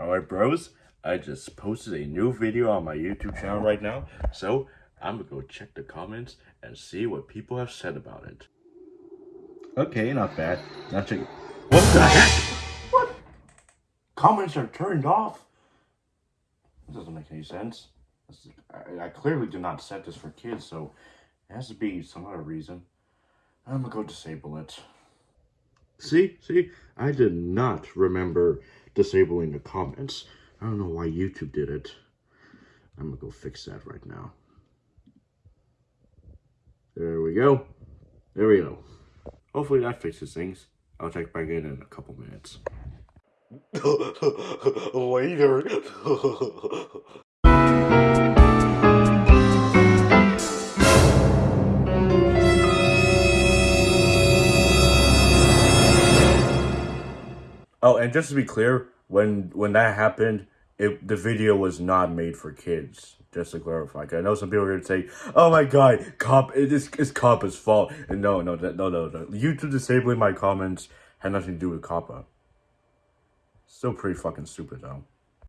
Alright bros, I just posted a new video on my YouTube channel right now, so I'm gonna go check the comments and see what people have said about it. Okay, not bad. Now check What the heck? What? Comments are turned off? That doesn't make any sense. I, I clearly did not set this for kids, so it has to be some other reason. I'm gonna go disable it. See, see, I did not remember disabling the comments. I don't know why YouTube did it. I'm gonna go fix that right now. There we go. There we go. Hopefully that fixes things. I'll check back in in a couple minutes. Later. Oh, and just to be clear, when when that happened, it the video was not made for kids. Just to clarify, I know some people are gonna say, "Oh my god, cop, it is it's Coppa's fault." And no, no, no, no, no. YouTube disabling my comments had nothing to do with Coppa. Still pretty fucking stupid though.